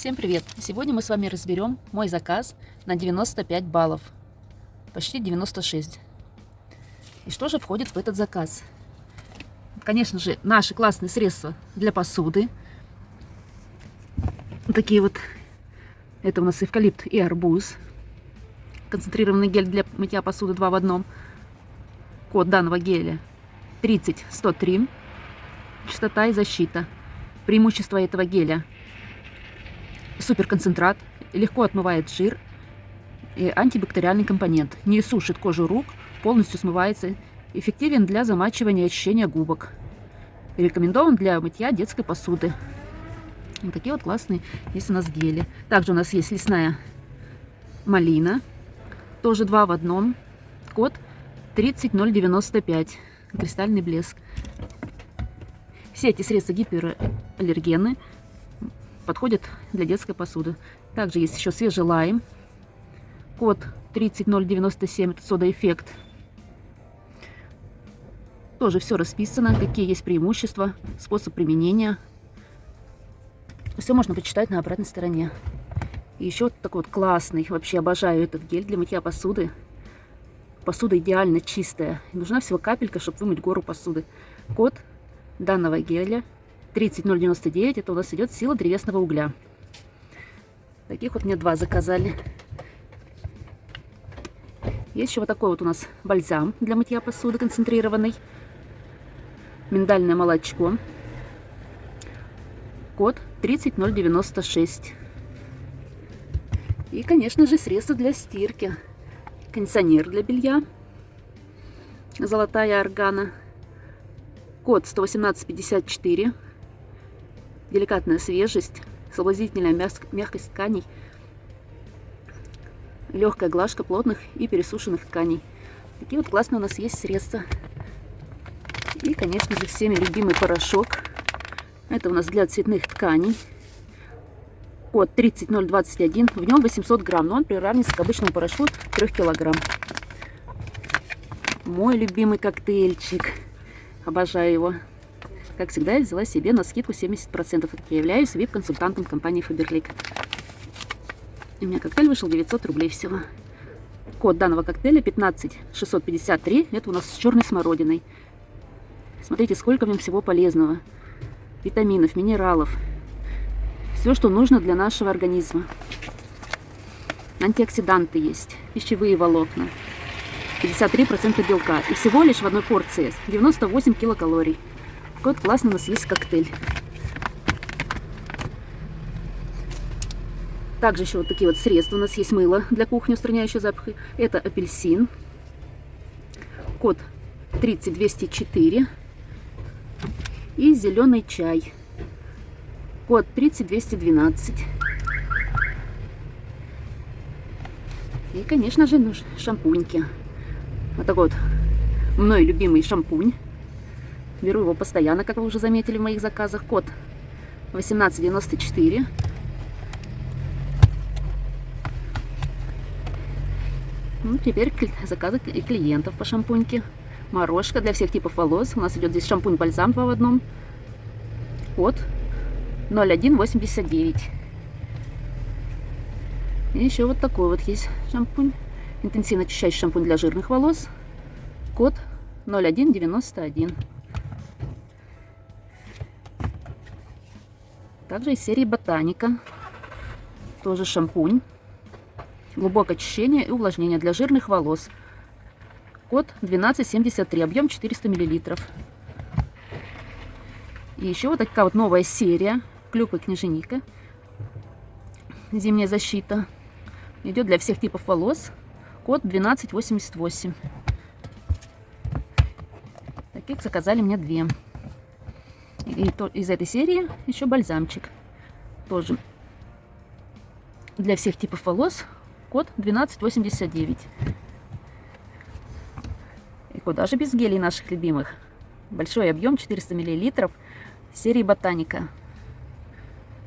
Всем привет! Сегодня мы с вами разберем мой заказ на 95 баллов. Почти 96. И что же входит в этот заказ? Конечно же, наши классные средства для посуды. Такие вот. Это у нас эвкалипт и арбуз. Концентрированный гель для мытья посуды 2 в одном. Код данного геля 30103. Частота и защита. Преимущество этого геля – суперконцентрат, легко отмывает жир и антибактериальный компонент. Не сушит кожу рук, полностью смывается. Эффективен для замачивания и очищения губок. Рекомендован для мытья детской посуды. Вот такие вот классные есть у нас гели. Также у нас есть лесная малина. Тоже два в одном. Код 30095. Кристальный блеск. Все эти средства гипераллергены подходит для детской посуды. Также есть еще свежий лайм. Код 30097, это сода-эффект. Тоже все расписано, какие есть преимущества, способ применения. Все можно почитать на обратной стороне. И еще вот такой вот классный, вообще обожаю этот гель для мытья посуды. Посуда идеально чистая. Нужна всего капелька, чтобы вымыть гору посуды. Код данного геля 30099 это у нас идет сила древесного угля. Таких вот мне два заказали. Есть еще вот такой вот у нас бальзам для мытья посуды концентрированный. Миндальное молочко. Код 30096. И, конечно же, средства для стирки. Кондиционер для белья. Золотая органа. Код 11854 деликатная свежесть, соблазнительная мягкость тканей, легкая глажка плотных и пересушенных тканей. Такие вот классные у нас есть средства. И, конечно же, всеми любимый порошок. Это у нас для цветных тканей. Код 30021. В нем 800 грамм, но он приравнивается к обычному порошку 3 килограмм. Мой любимый коктейльчик. Обожаю его. Как всегда, я взяла себе на скидку 70%. Я являюсь VIP-консультантом компании Faberlic. И у меня коктейль вышел 900 рублей всего. Код данного коктейля 15653. Это у нас с черной смородиной. Смотрите, сколько в нем всего полезного. Витаминов, минералов. Все, что нужно для нашего организма. Антиоксиданты есть, пищевые волокна. 53% белка. И всего лишь в одной порции 98 килокалорий. Какой классный у нас есть коктейль. Также еще вот такие вот средства. У нас есть мыло для кухни, устраняющее запахи. Это апельсин. Код 30204. И зеленый чай. Код 30212. И, конечно же, ну, шампуньки. Вот такой вот мной любимый шампунь. Беру его постоянно, как вы уже заметили в моих заказах. Код 1894. Ну, теперь заказы и клиентов по шампуньке. Морожка для всех типов волос. У нас идет здесь шампунь-бальзам два в одном. Код 0189. И еще вот такой вот есть шампунь. Интенсивно очищающий шампунь для жирных волос. Код 0191. Также из серии Ботаника. Тоже шампунь. Глубокое очищение и увлажнение для жирных волос. Код 1273, объем 400 мл. И еще вот такая вот новая серия. Клюква княженика. Зимняя защита. Идет для всех типов волос. Код 1288. Таких заказали мне две. И то, из этой серии еще бальзамчик. Тоже для всех типов волос. Код 1289. И куда же без гелей наших любимых? Большой объем 400 мл серии Ботаника.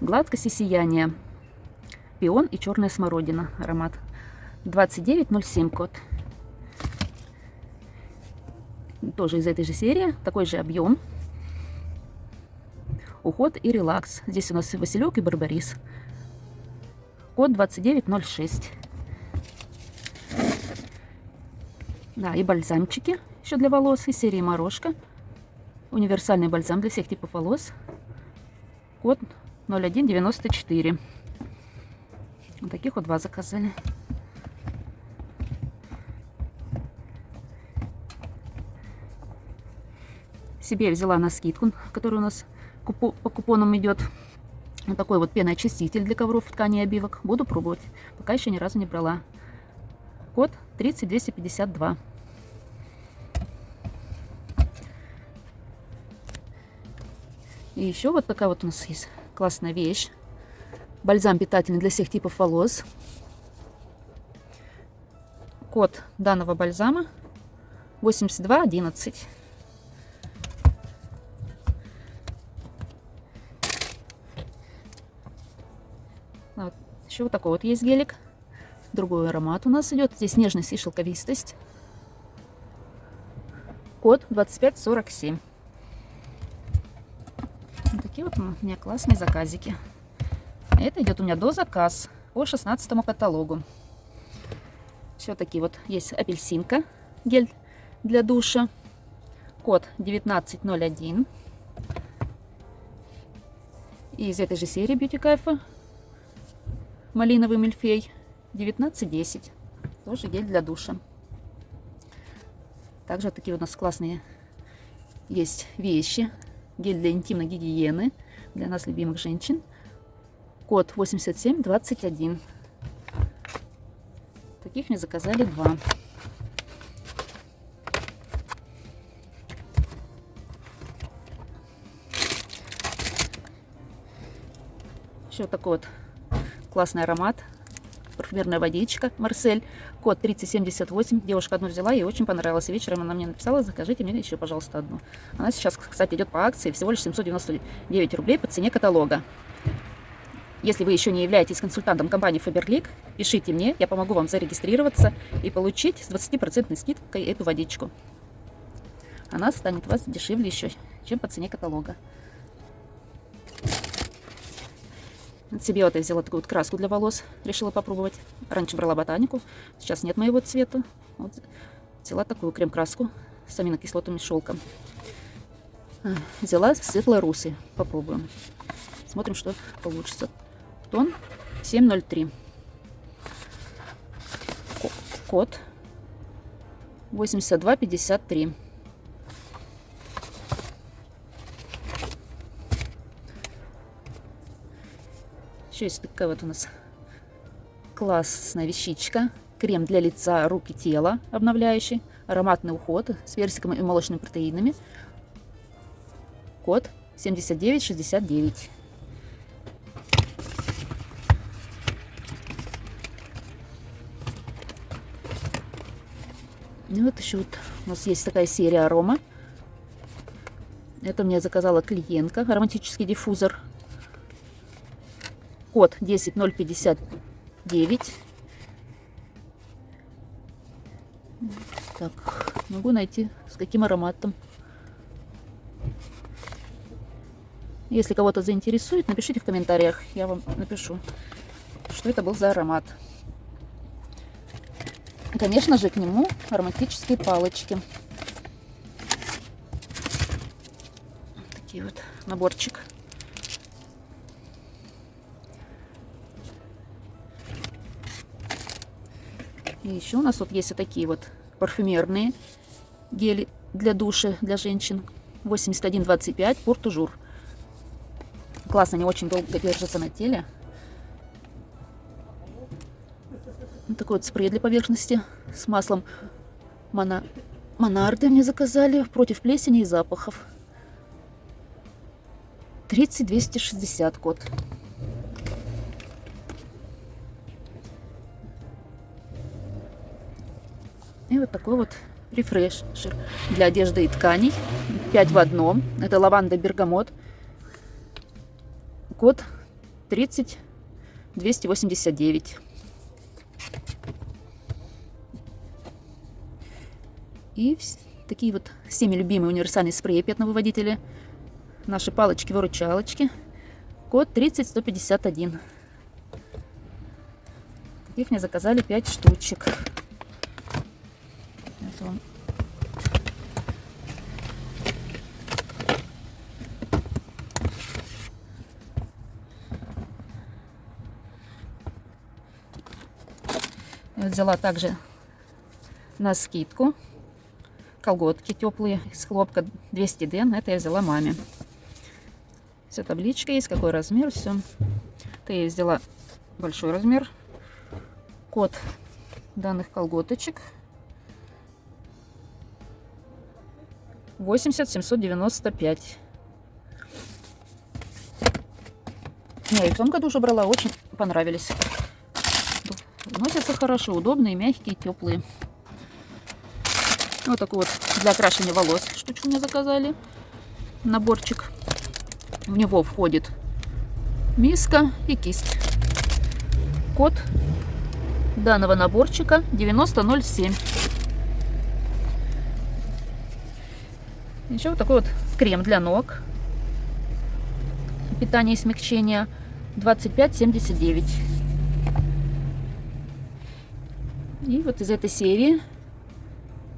Гладкость и сияние. Пион и черная смородина. Аромат. 2907 код. Тоже из этой же серии. Такой же объем уход и релакс. Здесь у нас василек и барбарис. Код 2906. Да, и бальзамчики еще для волос из серии Морошка. Универсальный бальзам для всех типов волос. Код 0194. Вот таких вот два заказали. Себе взяла на скидку, который у нас по купонам идет. Вот такой вот пеноочиститель для ковров, ткани и обивок. Буду пробовать. Пока еще ни разу не брала. Код 30252. И еще вот такая вот у нас есть классная вещь. Бальзам питательный для всех типов волос. Код данного бальзама 8211. Еще вот такой вот есть гелик. Другой аромат у нас идет. Здесь нежность и шелковистость. Код 2547. Вот такие вот у меня классные заказики. Это идет у меня до заказ по 16 каталогу. Все такие вот есть апельсинка, гель для душа. Код 1901. И из этой же серии Beauty Кайфа малиновый мильфей 1910. Тоже гель для душа. Также вот такие у нас классные есть вещи. Гель для интимной гигиены для нас, любимых женщин. Код 8721. Таких мне заказали два. Еще такой вот Классный аромат. Парфюмерная водичка Марсель. Код 3078. Девушка одну взяла, ей очень понравилось. Вечером она мне написала, закажите мне еще, пожалуйста, одну. Она сейчас, кстати, идет по акции. Всего лишь 799 рублей по цене каталога. Если вы еще не являетесь консультантом компании Faberlic, пишите мне, я помогу вам зарегистрироваться и получить с 20% скидкой эту водичку. Она станет у вас дешевле еще, чем по цене каталога. Себе вот я взяла такую вот краску для волос, решила попробовать. Раньше брала ботанику, сейчас нет моего цвета. Вот взяла такую крем-краску с аминокислотами шелком. Взяла светло-русый, попробуем. Смотрим, что получится. Тон 703. Код 8253. Еще есть такая вот у нас классная вещичка. Крем для лица, рук и тела обновляющий. Ароматный уход с персиком и молочными протеинами. Код 7969. И вот еще вот у нас есть такая серия арома. Это мне заказала клиентка. Ароматический диффузор код 10059. Так, могу найти с каким ароматом. Если кого-то заинтересует, напишите в комментариях, я вам напишу, что это был за аромат. Конечно же, к нему ароматические палочки. Такие вот наборчик. И еще у нас вот есть вот такие вот парфюмерные гели для души для женщин. 8125 Портужур. Классно, они очень долго держатся на теле. Вот такой вот спрей для поверхности с маслом Мона... Монарды мне заказали против плесени и запахов. 30260 код. И вот такой вот рефрешер для одежды и тканей. 5 в одном. Это лаванда бергамот. Код 30289. И такие вот всеми любимые универсальные спреи пятновыводители. Наши палочки-выручалочки. Код 30151. Их мне заказали 5 штучек. Сейчас вам взяла также на скидку колготки теплые из хлопка 200 ден. Это я взяла маме. Все табличка есть, какой размер, все. Это я взяла большой размер. Код данных колготочек 80 795. Я и в том году уже брала, очень понравились. Носятся хорошо, удобные, мягкие, теплые. Вот такой вот для окрашивания волос штучку мне заказали. Наборчик. В него входит миска и кисть. Код данного наборчика 9007. Еще вот такой вот крем для ног. Питание и смягчение 2579. И вот из этой серии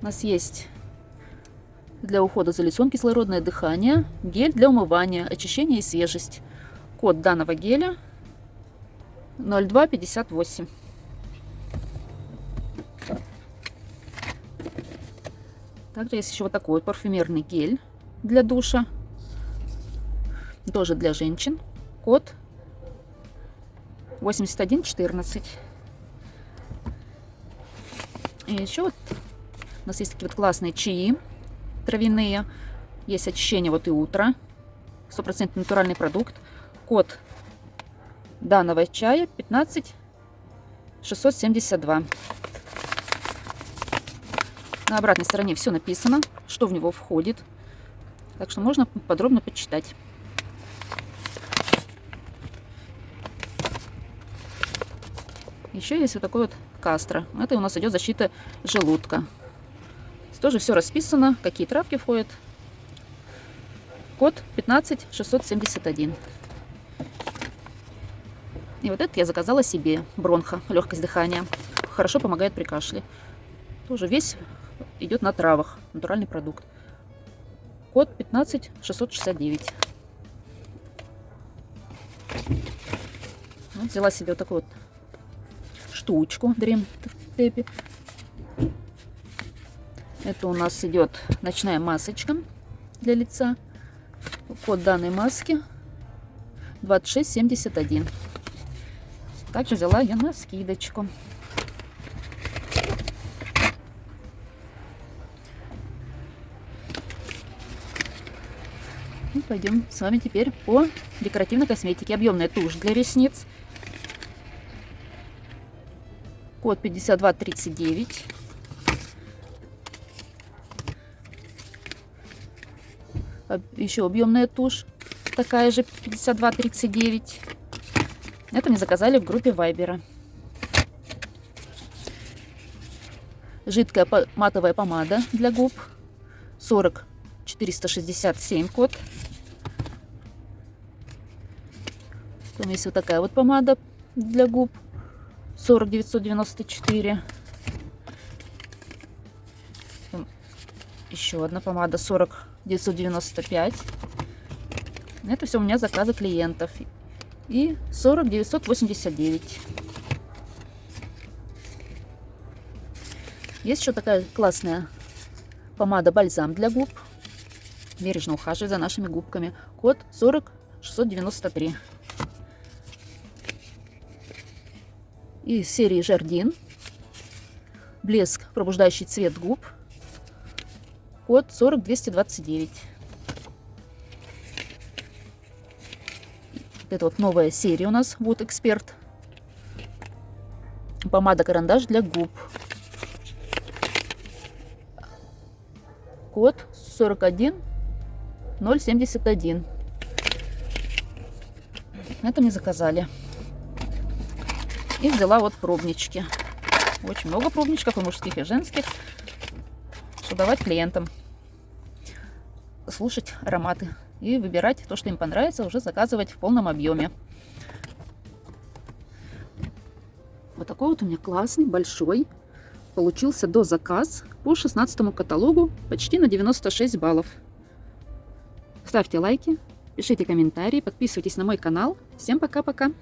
у нас есть для ухода за лицом кислородное дыхание, гель для умывания, очищение и свежесть. Код данного геля 0258. Также есть еще вот такой вот парфюмерный гель для душа. Тоже для женщин. Код 8114. И еще вот у нас есть такие вот классные чаи травяные. Есть очищение вот и утро. Стопроцентный натуральный продукт. Код данного чая 15 672. На обратной стороне все написано, что в него входит. Так что можно подробно почитать. Еще есть вот такой вот кастро. Это у нас идет защита желудка. Здесь тоже все расписано, какие травки входят. Код 15671. И вот это я заказала себе. Бронха, легкость дыхания. Хорошо помогает при кашле. Тоже весь идет на травах. Натуральный продукт. Код 15669. Вот взяла себе вот такой вот штучку Dream Tepi. Это у нас идет ночная масочка для лица. Код данной маски 2671. Также взяла я на скидочку. Пойдем с вами теперь по декоративной косметике. Объемная тушь для ресниц код 5239. Еще объемная тушь, такая же 5239. Это мне заказали в группе Вайбера. Жидкая матовая помада для губ. 40 467 код. Потом есть вот такая вот помада для губ. 40 994. Еще одна помада 40 995. Это все у меня заказы клиентов. И 40 989. Есть еще такая классная помада бальзам для губ. Бережно ухаживай за нашими губками. Код 40 из серии Жардин. Блеск, пробуждающий цвет губ. Код 40229. Это вот новая серия у нас, вот эксперт. Помада-карандаш для губ. Код 41071. Это мне заказали. И взяла вот пробнички. Очень много пробничков, и мужских, и женских. Что давать клиентам. Слушать ароматы. И выбирать то, что им понравится, уже заказывать в полном объеме. Вот такой вот у меня классный, большой. Получился до заказ по 16 каталогу почти на 96 баллов. Ставьте лайки, пишите комментарии, подписывайтесь на мой канал. Всем пока-пока!